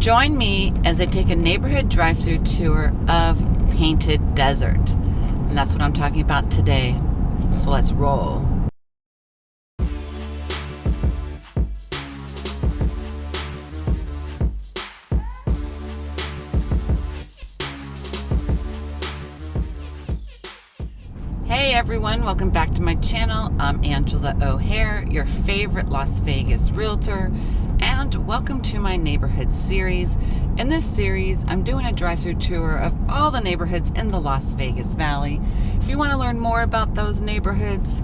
Join me as I take a neighborhood drive through tour of Painted Desert. And that's what I'm talking about today. So let's roll. Hey everyone, welcome back to my channel. I'm Angela O'Hare, your favorite Las Vegas realtor, and welcome to my neighborhood series. In this series, I'm doing a drive-through tour of all the neighborhoods in the Las Vegas Valley. If you want to learn more about those neighborhoods,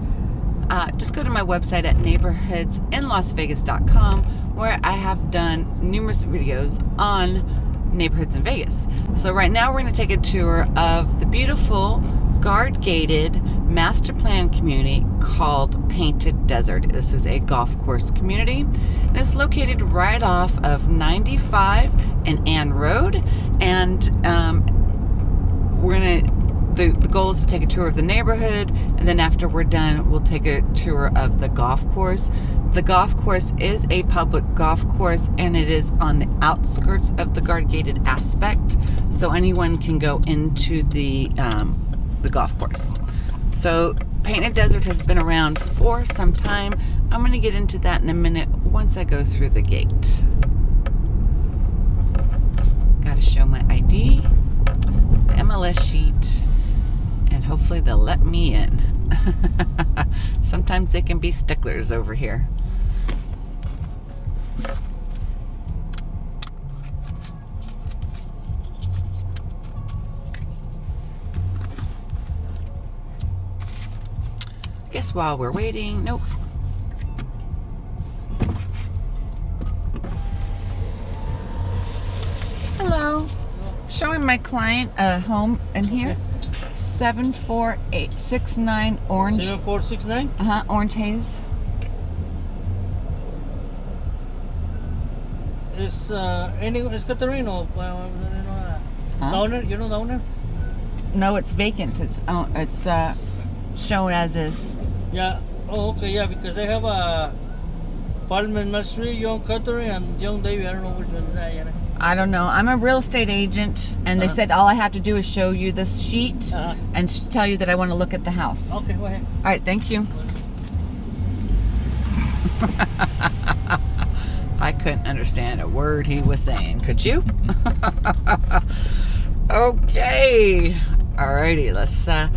uh, just go to my website at neighborhoodsinlasvegas.com where I have done numerous videos on neighborhoods in Vegas. So right now we're going to take a tour of the beautiful guard gated master plan community called Painted Desert. This is a golf course community. And it's located right off of 95 and Ann Road. And um, we're gonna the, the goal is to take a tour of the neighborhood. And then after we're done we'll take a tour of the golf course. The golf course is a public golf course and it is on the outskirts of the guard gated aspect. So anyone can go into the um, the golf course. So Painted Desert has been around for some time. I'm going to get into that in a minute once I go through the gate. Got to show my ID, MLS sheet, and hopefully they'll let me in. Sometimes they can be sticklers over here. Guess while we're waiting, nope. Hello. Showing my client a home in here. Okay. 74869 Orange. 7469? Uh-huh, Orange Haze. Is uh, any is Catarino? Uh, Huh? The owner? You know the owner? No, it's vacant. It's uh, it's uh, shown as is. Yeah. Oh, okay. Yeah, because they have a and Mill Young Cuttery, and Young Davy. I don't know which one is that yet. I don't know. I'm a real estate agent, and they Uh-huh. said all I have to do is show you this sheet Uh-huh. and tell you that I want to look at the house. Okay, go ahead. All right, thank you. I couldn't understand a word he was saying. Could you? okay. Alrighty, let's. Uh,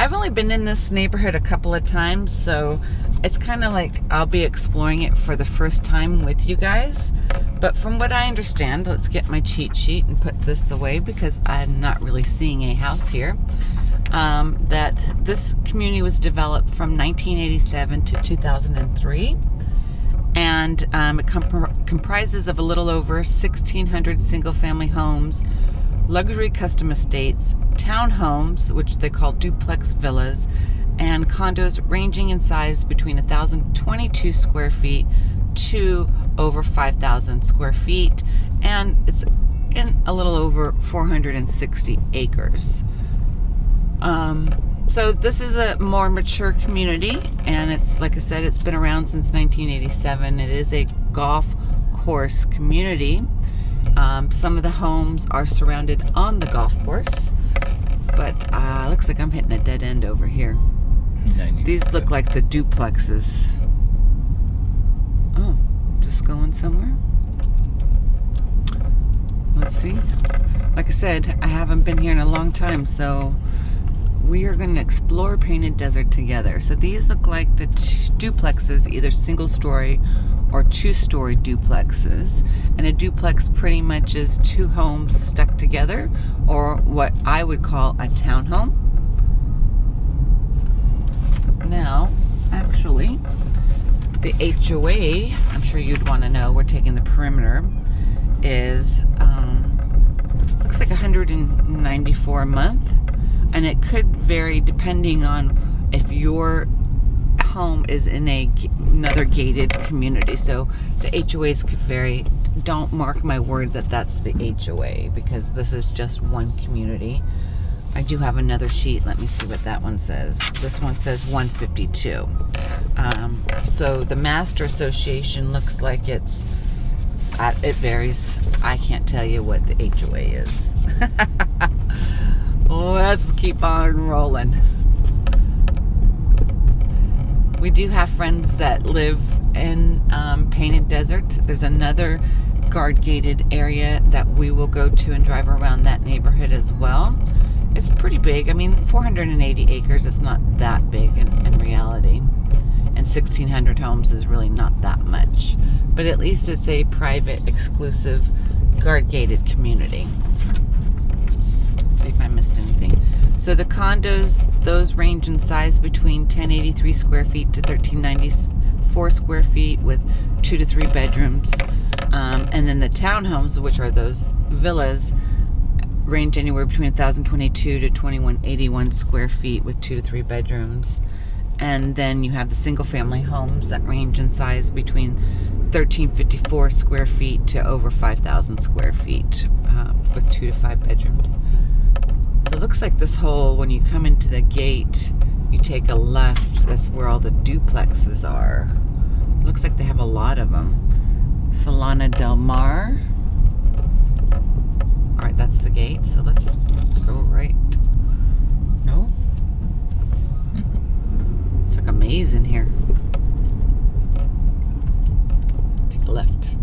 I've only been in this neighborhood a couple of times, so it's kind of like I'll be exploring it for the first time with you guys. But from what I understand, let's get my cheat sheet and put this away because I'm not really seeing a house here um, that this community was developed from 1987 to 2003 and um, it comp- comprises of a little over 1600 single family homes luxury custom estates townhomes which they call duplex villas and condos ranging in size between 1022 square feet to over 5000 square feet and it's in a little over 460 acres um, so this is a more mature community, and it's like I said, it's been around since 1987. It is a golf course community. Um, some of the homes are surrounded on the golf course, but uh, looks like I'm hitting a dead end over here. These look like the duplexes. Oh, just going somewhere. Let's see. Like I said, I haven't been here in a long time, so we are going to explore Painted Desert together. So these look like the duplexes, either single story or two story duplexes. And a duplex pretty much is two homes stuck together, or what I would call a townhome. Now, actually, the HOA, I'm sure you'd want to know, we're taking the perimeter, is um, looks like 194 a month and it could vary depending on if your home is in a another gated community so the HOAs could vary don't mark my word that that's the HOA because this is just one community I do have another sheet let me see what that one says this one says 152 um, so the master association looks like it's it varies. I can't tell you what the HOA is. Let's keep on rolling. We do have friends that live in um, Painted Desert. There's another guard gated area that we will go to and drive around that neighborhood as well. It's pretty big. I mean, 480 acres is not that big in, in reality. And 1,600 homes is really not that much. But at least it's a private, exclusive, guard gated community. See if I missed anything. So the condos, those range in size between 1083 square feet to 1394 square feet with two to three bedrooms. Um, and then the townhomes, which are those villas, range anywhere between 1,022 to 2,181 square feet with two to three bedrooms. And then you have the single family homes that range in size between 1,354 square feet to over 5,000 square feet uh, with two to five bedrooms. It looks like this whole, when you come into the gate, you take a left, that's where all the duplexes are. Looks like they have a lot of them. Solana Del Mar. All right, that's the gate. So let's go right. No? it's like a maze in here. Take a left.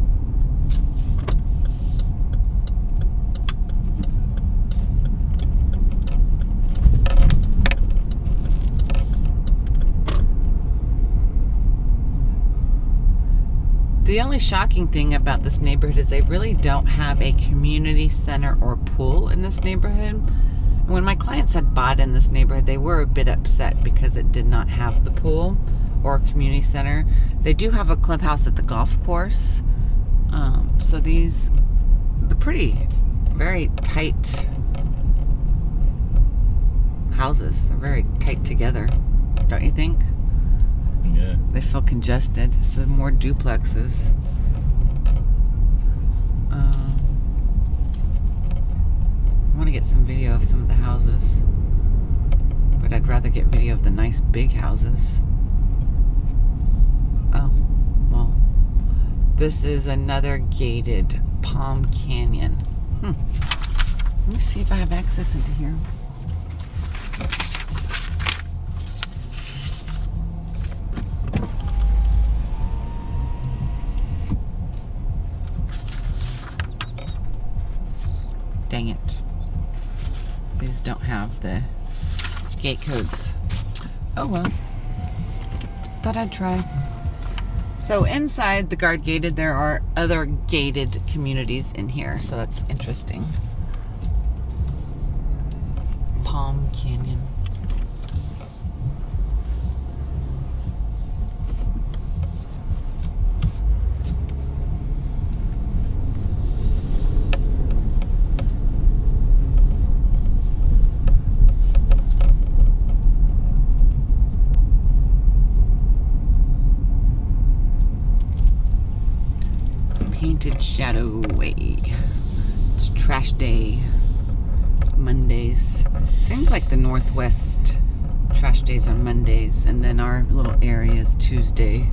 The only shocking thing about this neighborhood is they really don't have a community center or pool in this neighborhood. When my clients had bought in this neighborhood, they were a bit upset because it did not have the pool or community center. They do have a clubhouse at the golf course. Um, so these, the pretty, very tight houses. They're very tight together, don't you think? Yeah. They feel congested. So more duplexes. Um, I want to get some video of some of the houses, but I'd rather get video of the nice big houses. Oh, well, this is another gated Palm Canyon. Hmm. Let me see if I have access into here. Dang it. These don't have the gate codes. Oh well. Thought I'd try. So inside the guard gated, there are other gated communities in here, so that's interesting. Palm Canyon. Painted Shadow Way. It's trash day. Mondays. Seems like the Northwest trash days are Mondays, and then our little area is Tuesday.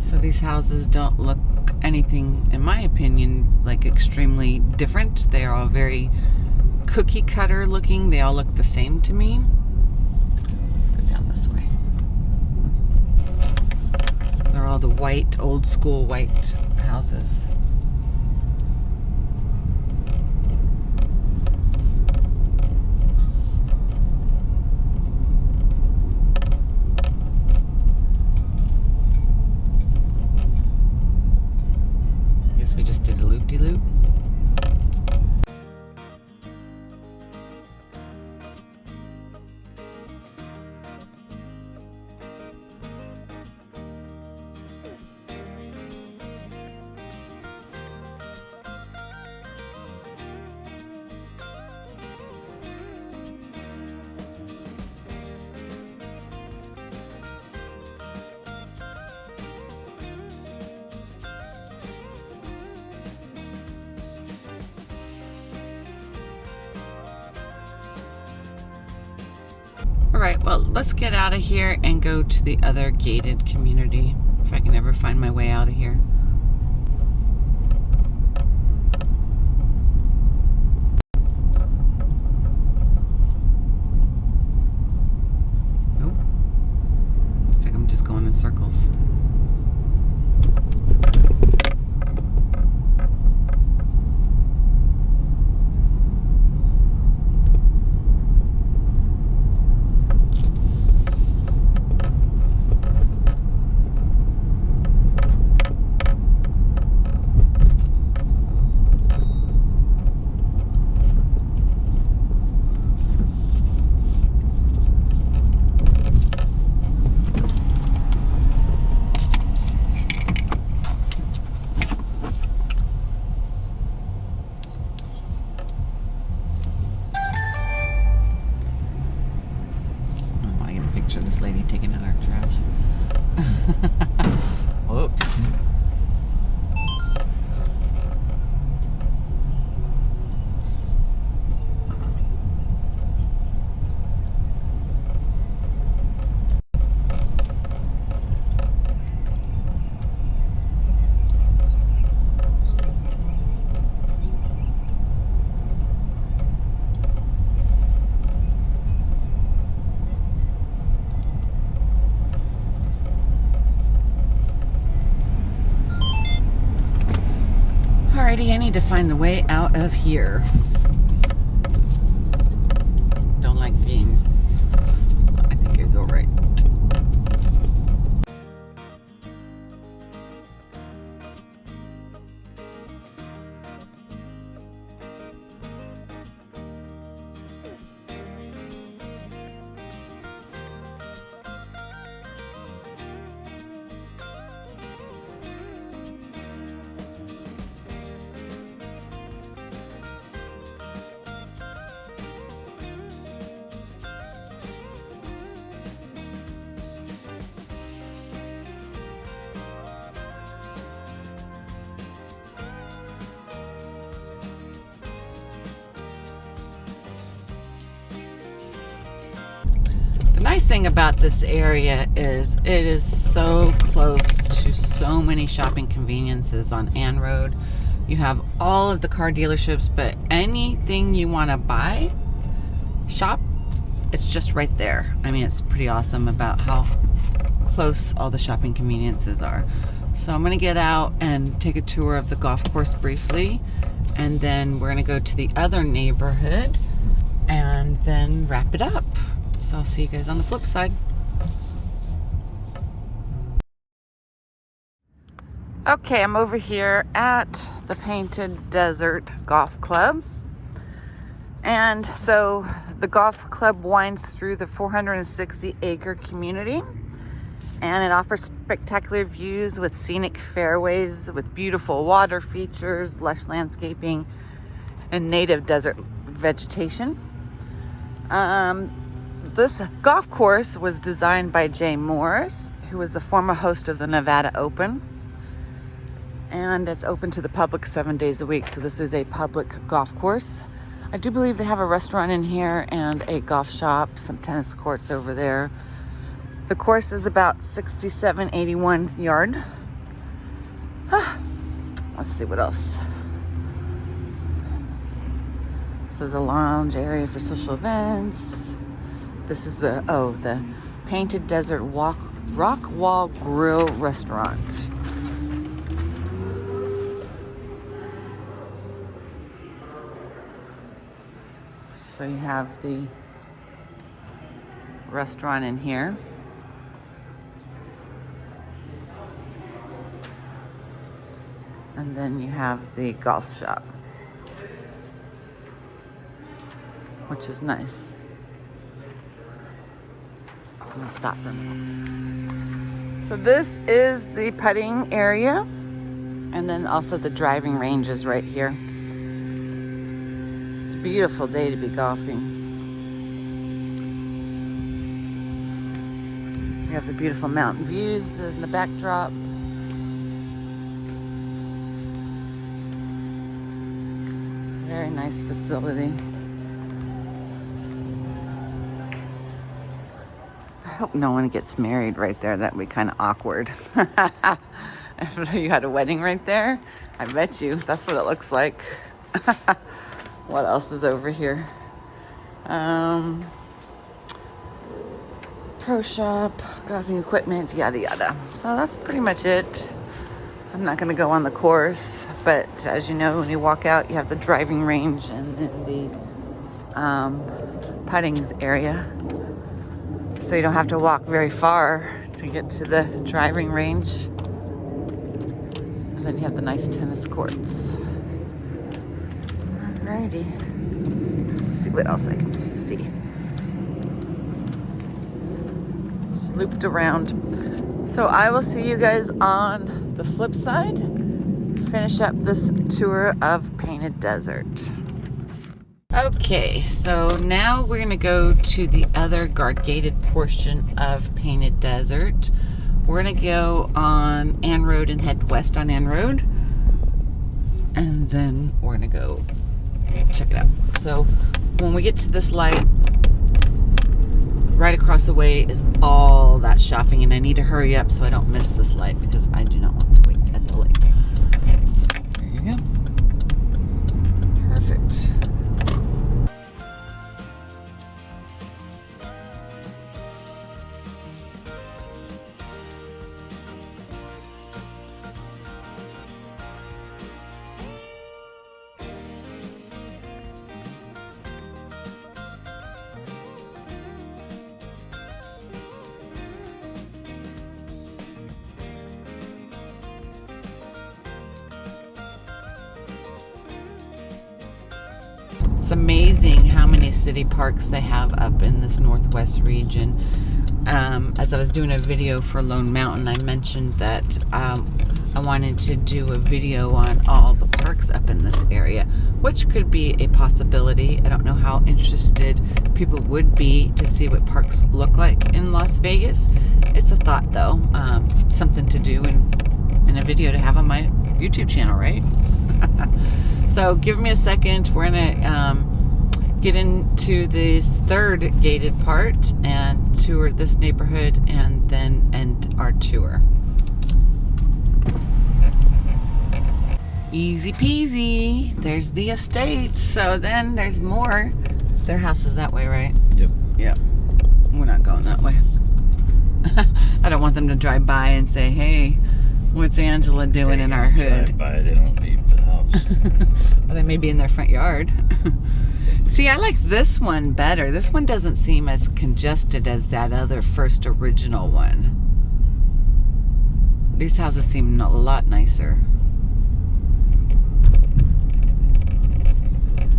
So these houses don't look anything, in my opinion, like extremely different. They are all very cookie cutter looking. They all look the same to me. Let's go down this way. They're all the white, old school white houses. Right, well, let's get out of here and go to the other gated community if I can ever find my way out of here. Nope. Looks like I'm just going in circles. I want to get a picture of this lady taking out our trash. Whoops. Alrighty, I need to find the way out of here. The nice thing about this area is it is so close to so many shopping conveniences on Ann Road. You have all of the car dealerships, but anything you want to buy, shop, it's just right there. I mean, it's pretty awesome about how close all the shopping conveniences are. So I'm going to get out and take a tour of the golf course briefly, and then we're going to go to the other neighborhood and then wrap it up. So I'll see you guys on the flip side. Okay, I'm over here at the Painted Desert Golf Club. And so the golf club winds through the 460 acre community and it offers spectacular views with scenic fairways with beautiful water features, lush landscaping, and native desert vegetation. Um, this golf course was designed by Jay Morrish, who was the former host of the Nevada Open. And it's open to the public seven days a week. So this is a public golf course. I do believe they have a restaurant in here and a golf shop, some tennis courts over there. The course is about 67, 81 yard. Let's see what else. This is a lounge area for social events. This is the, oh, the Painted Desert Walk, Rock Wall Grill Restaurant. So you have the restaurant in here. And then you have the golf shop, which is nice. I'm gonna stop for a minute. So this is the putting area, and then also the driving range is right here. It's a beautiful day to be golfing. We have the beautiful mountain views in the backdrop. Very nice facility. Hope no one gets married right there. That'd be kind of awkward. if you had a wedding right there, I bet you that's what it looks like. what else is over here? Um, pro shop, golfing equipment, yada yada. So that's pretty much it. I'm not going to go on the course, but as you know, when you walk out, you have the driving range and then the um, puttings area. So you don't have to walk very far to get to the driving range. And then you have the nice tennis courts. Alrighty. Let's see what else I can see. Just looped around. So I will see you guys on the flip side. Finish up this tour of Painted Desert. Okay, so now we're gonna go to the other guard gated portion of Painted Desert. We're gonna go on Ann Road and head west on Ann Road. And then we're gonna go check it out. So when we get to this light, right across the way is all that shopping and I need to hurry up so I don't miss this light because I do not want It's amazing how many city parks they have up in this northwest region. Um, as I was doing a video for Lone Mountain, I mentioned that um, I wanted to do a video on all the parks up in this area, which could be a possibility. I don't know how interested people would be to see what parks look like in Las Vegas. It's a thought, though, um, something to do in, in a video to have on my YouTube channel, right? so give me a second. We're gonna um, get into this third gated part and tour this neighborhood and then end our tour. Easy peasy. There's the estates. So then there's more. Their house is that way, right? Yep. Yep. We're not going that way. I don't want them to drive by and say, hey, what's Angela doing in our hood? Drive by, they don't leave Or they may be in their front yard. See, I like this one better. This one doesn't seem as congested as that other first original one. These houses seem a lot nicer.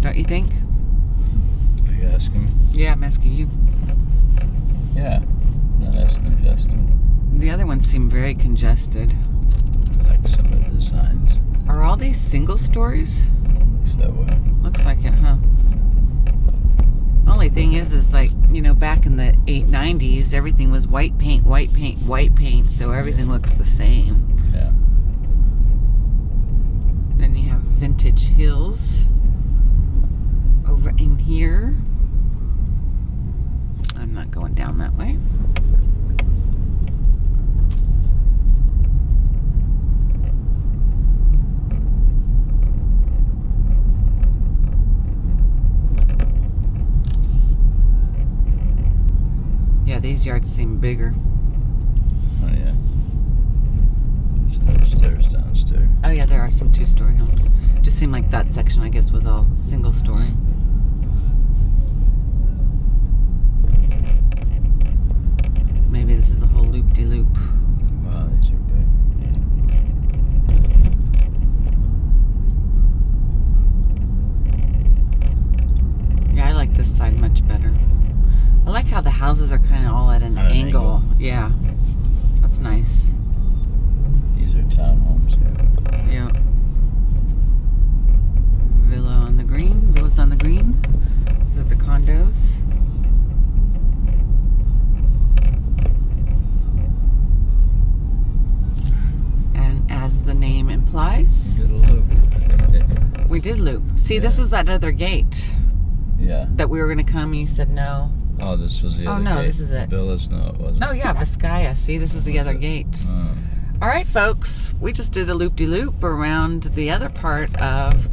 Don't you think? Are you asking? me? Yeah, I'm asking you. Yeah. Not as congested. The other ones seem very congested. I like some of the signs. These single stories? Looks that way. Looks like it, huh? Only thing is, is like, you know, back in the 890s, everything was white paint, white paint, white paint, so everything looks the same. Yeah. Then you have Vintage Hills over in here. I'm not going down that way. Yeah, these yards seem bigger. Oh yeah. There's upstairs, downstairs. Oh yeah, there are some two-story homes. Just seemed like that section, I guess, was all single-story. Maybe this is a whole loop-de-loop. Wow, these are big. Yeah, I like this side much better. I like how the houses are kind of all at an, At an angle. angle. Yeah, that's nice. These are townhomes here. Yeah. Villa on the green. Villas on the green. These are the condos. And as the name implies, Get a loop. we did loop. See, this is that other gate yeah. that we were going to come. You said no. Oh, this was the Oh, other no, gate. this is it. Villas, no, it wasn't. Oh yeah, Vizcaya. See, this is the other gate. Oh. All right, folks, we just did a loop de loop around the other part of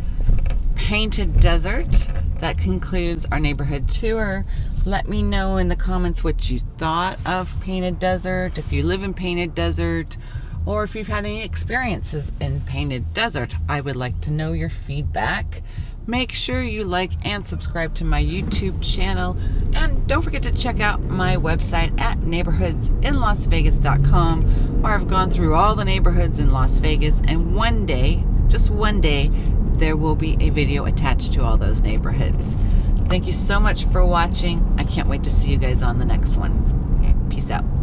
Painted Desert. That concludes our neighborhood tour. Let me know in the comments what you thought of Painted Desert, if you live in Painted Desert, or if you've had any experiences in Painted Desert. I would like to know your feedback. Make sure you like and subscribe to my YouTube channel. And don't forget to check out my website at neighborhoodsinlasvegas.com, where I've gone through all the neighborhoods in Las Vegas. And one day, just one day, there will be a video attached to all those neighborhoods. Thank you so much for watching. I can't wait to see you guys on the next one. Peace out.